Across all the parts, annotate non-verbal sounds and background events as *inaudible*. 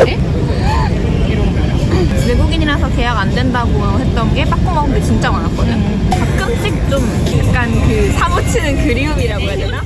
에? 이런 거예요. 외국인이라서 계약 안 된다고 했던 게 빠꾸 먹은 게 진짜 많았거든. 가끔씩 좀 약간 그 사무치는 그리움이라고 해야 되나?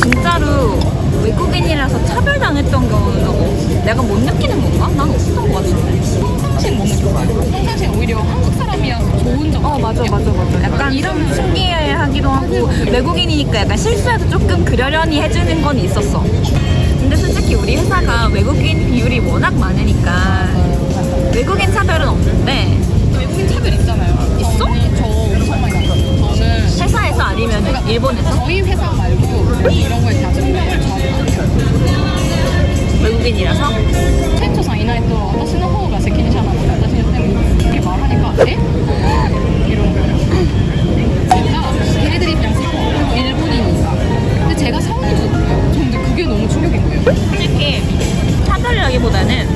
진짜로 외국인이라서 차별당했던 경우는 어, 내가 못 느끼는 건가? 난 없었던 것 같은데. 평상시엔 못 느껴봐요. 평상시엔 오히려 한국 사람이라서 좋은 점. 어 맞아 맞아 맞아. 약간 이런 신기해하기도 하고 외국인이니까 약간 실수해도 조금 그러려니 해주는 건 있었어. 근데 솔직히 우리 회사가 외국인 비율이 워낙 많으니까 외국인 차별은 없는데 외국인 차별 있잖아요. 있어? 외국인이라서 店長さんいないと私の方が責任者なので私にでも이렇게 말하니까 에? 이런 거예요. 제가 걔네들 입장에서 일본인이니까 근데 제가 성인이거든요. 근데 그게 너무 충격인 거예요. 솔직히 차별이라기보다는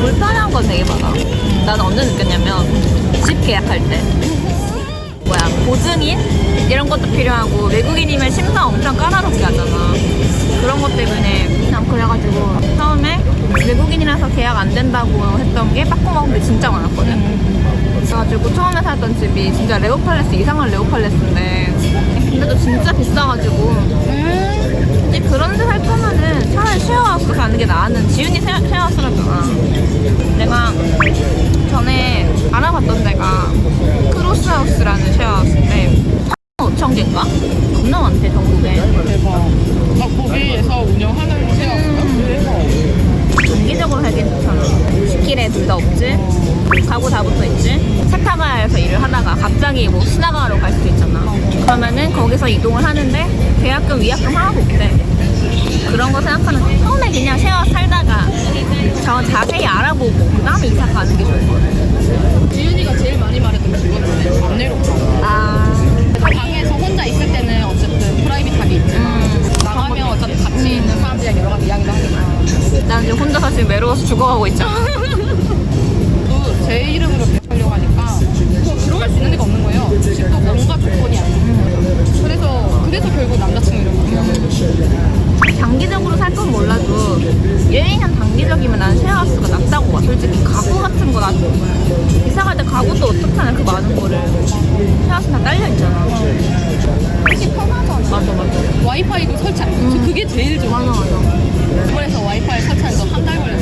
불편한 건 되게 많아. 나는 언제 느꼈냐면 집 계약할 때 뭐야 보증인 이런 것도 필요하고 외국인이면 심사 엄청 까다롭게 하잖아. 그런 것 때문에 그래가지고 처음에 외국인이라서 계약 안 된다고 했던 게 빠꾸 먹은 게 진짜 많았거든. 그래가지고 처음에 살던 집이 진짜 레오팔레스 이상한 레오팔레스인데 근데도 진짜 비싸가지고 근데 그런 데 살 거면은 차라리 쉐어하우스 가는 게 나는 지윤이 쉐- 쉐어하우스라잖아. 내가 전에 알아봤던 데가 크로스하우스라는 쉐어하우스인데 거기서 이동을 하는데 계약금, 위약금 하나도 없대. 그런 거 생각하면 처음에 그냥 쉐어 살다가 저 자세히 알아보고 그 다음에 이사 가는 게 좋을 것 같아. 지윤이가 제일 많이 말했던 게 그거였는데 안 내려가. 아, 방에서 혼자 있을 때는 어쨌든 프라이빗하게 있지만 나가면 어차피 같이 있는 사람들이랑 여러 가지 이야기도 하니까 난 지금 혼자서 지금 외로워서 죽어가고 있잖아. 나도 이사 갈 때 가구도 어떻잖아 그 많은 거를 쉐어하우스 다 딸려 있잖아. 훨씬 편하잖아. 맞아 맞아. 와이파이도 설치 안 했죠. 그게 제일 좋아. 맞아 맞아. 일본에서 와이파이 설치하는 거 한 달 걸렸어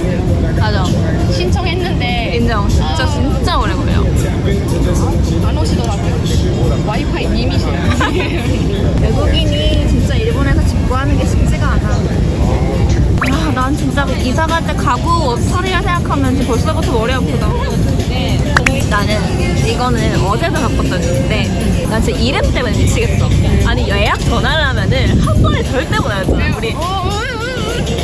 진짜 이사 갈 때 가구 처리를 생각하면 벌써부터 머리 아프다. 나는 이거는 어제도 바꿨던 일인데 난 진짜 이름 때문에 미치겠어. 아니 예약 전화를 하면은 한 번에 절대 못 알아듣잖아 우리.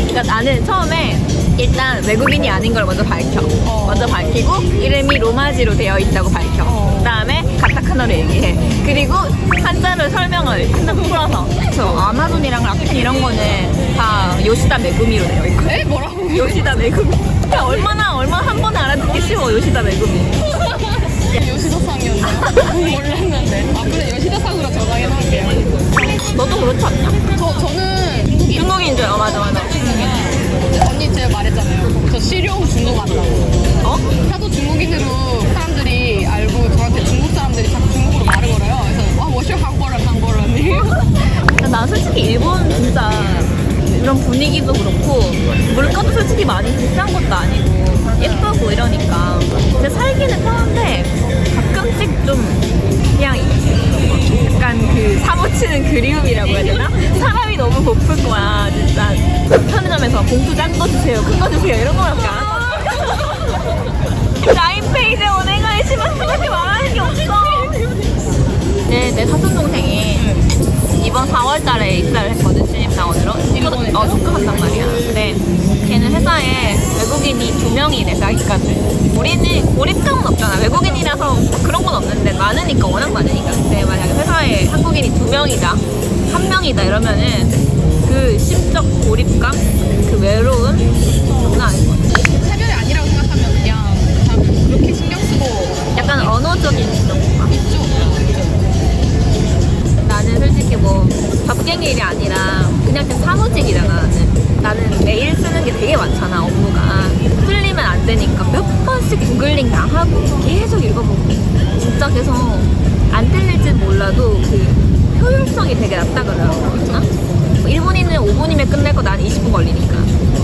그러니까 나는 처음에 일단 외국인이 아닌 걸 먼저 밝혀. 어. 먼저 밝히고 이름이 로마지로 되어 있다고 밝혀. 어. 그 다음에 가타카나로 얘기해. 그리고 한자를 설명을 한자로 풀어서. 저 아마존이랑 라펜 이런 거는 다 요시다 메구미로 되어 있고. 에? 뭐라고? 요시다 메구미. 그러니까 얼마나 얼마나 한 번에 알아듣기 쉬워 요시다 메구미. *laughs* 요시다 상이었나? 몰랐는데. 아, 그래, 분위기도 그렇고 물가도 솔직히 많이 비싼 것도 아니고 예쁘고 이러니까. 근데 살 유명인의 자기까지 우리는 고립감은 없잖아. 외국인이라서 그런 건 없는데 많으니까 워낙 많으니까. 근데 만약에 회사에 한국인이 두 명이다 한 명이다 이러면은 그 심적 고립감? 그 외로움? 장난 아닌 것 같아. 그 차별이 아니라고 생각하면 그냥 그렇게 신경 쓰고 약간 언어적인 그런 건가? 있죠. 나는 솔직히 뭐 밥갱이 일이 아니라 그냥 그 사무직이잖아 나는. 나는 매일 쓰는 게 되게 많잖아 업무가. 조금씩 구글링 당하고 계속 읽어보고 진짜 계속 안 틀릴진 몰라도 그 효율성이 되게 낮다 그러거든요. 일본인은 5분이면 끝낼 거 나는 20분 걸리니까.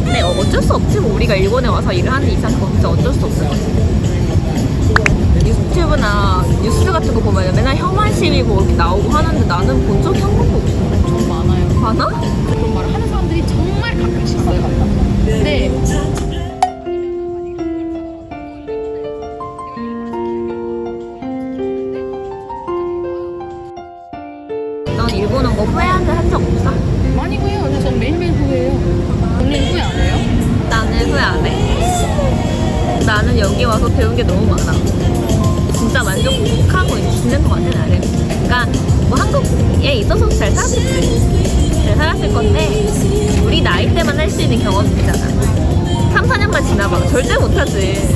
근데 어쩔 수 없지 뭐 우리가 일본에 와서 일을 하는 이상 그건 진짜 어쩔 수 없어. 유튜브나 뉴스 같은 거 보면 맨날 혐한 시위 뭐 이렇게 나오고 하는데 나는 본 적이 한 번도 없어. 좀 많아요. 많아? 그런 말을 하는 사람들이 정말 가끔씩 있어요. 근데 너는 뭐 후회한 적 없어? 많이 후회요. 근데 전 매일매일 후회해요. 언니는 후회 안 해요? 나는 후회 안 해. 나는 여기 와서 배운 게 너무 많아. 진짜 만족하고 있는 것 같아, 나를. 그러니까 뭐 한국에 있어서 잘 살았겠지. 잘 살았을 건데 우리 나이 때만 할 수 있는 경험이잖아. 3, 4년만 지나봐. 절대 못하지.